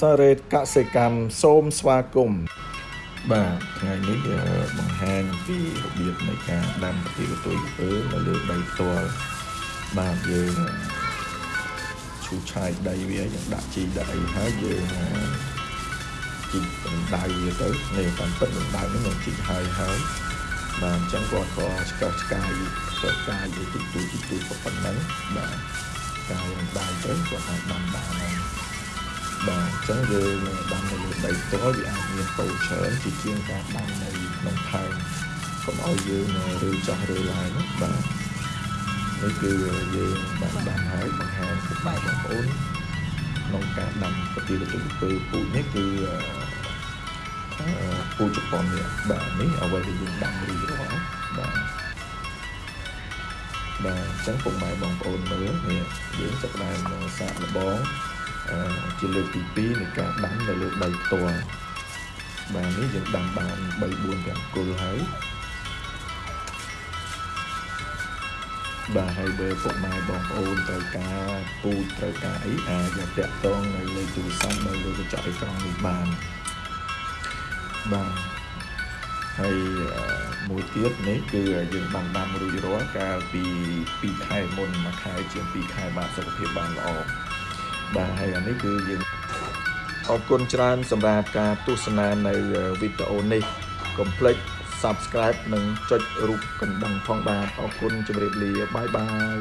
សារ៉េតកសិកម្មសូមស្វាគមន៍បាទថ្ងៃនេះអឺបង្ហាញអំពីរបៀបនៃការដាំប្រទាលកន្ទុយក្រពើនៅលើដីផ្ទាល់បាទយើងឈូសឆាយដីវាយើងដាក់ជីដាក់អីហើយយើងជីកម្ដៅវាទៅនេះតាមពិតកម្ដៅនេះយើងជីហើយហើយបាទអញ្ចឹងគាត់ក៏ឆ្កឹះឆ្កាយឆ្កឹះឆ្កាយទៅទីទូទីទូប៉ុណ្ណឹងបាទកាយកម្ដៅទៅគាត់អាចដាំបានហើយបាទអញ្ចឹងយើងដាំនៅលើដីផ្ទាល់វាអាចមានពោច្រើនជាជាងការដាំនៅក្នុងផើងកុំឲ្យយើងឬចោះឬឡើងណាបាទនេះគឺយើងបានដាំហើយបង្ហាញពុកម៉ែបងប្អូនក្នុងការដាំប្រទាលទៅពើពូជនេះគឺអឺពូជជប៉ុននេះបាទនេះអ្វីដែលយើងដាំរួចរាល់បាទបាទអញ្ចឹងពុកម៉ែបងប្អូនមើលនេះយើងចាប់ផ្ដើមសាកល្បងអឺ ជាលើកទី2នៃការដាំនៅលើដីផ្ទាល់បាទនេះយើងដាំបាន3 4ទាំងគល់ហើយបាទហើយបើពុកម៉ែបងប្អូនត្រូវការពូជត្រូវការអីអាចយកតាក់ទងនៅលេខទូរស័ព្ទនៅលើកញ្ចក់អេក្រង់នេះបានបាទហើយមួយទៀតនេះគឺយើងបានដាំរួចរាល់កាលពី2ខែមុនមួយខែជាង2ខែបាទសុខភាពបានល្អ បាទហើយអានេះគឺយើងអរគុណច្រើនសម្រាប់ការទស្សនានៅវីដេអូនេះកុំភ្លេច Subscribe និងចុចរូបកណ្ដឹងផងបាទអរគុណជម្រាបលាបាយបាយ